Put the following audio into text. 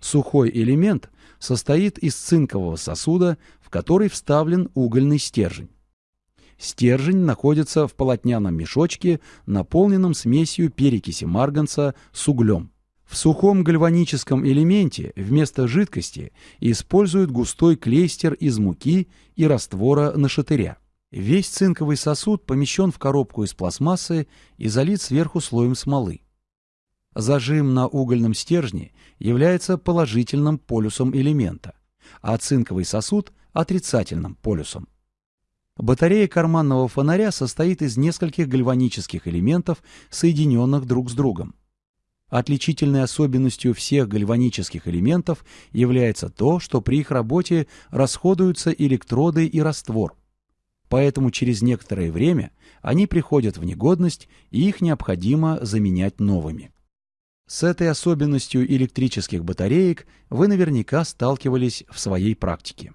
Сухой элемент состоит из цинкового сосуда, в который вставлен угольный стержень. Стержень находится в полотняном мешочке, наполненном смесью перекиси марганца с углем. В сухом гальваническом элементе вместо жидкости используют густой клейстер из муки и раствора нашатыря. Весь цинковый сосуд помещен в коробку из пластмассы и залит сверху слоем смолы. Зажим на угольном стержне является положительным полюсом элемента, а цинковый сосуд – отрицательным полюсом. Батарея карманного фонаря состоит из нескольких гальванических элементов, соединенных друг с другом. Отличительной особенностью всех гальванических элементов является то, что при их работе расходуются электроды и раствор. Поэтому через некоторое время они приходят в негодность и их необходимо заменять новыми. С этой особенностью электрических батареек вы наверняка сталкивались в своей практике.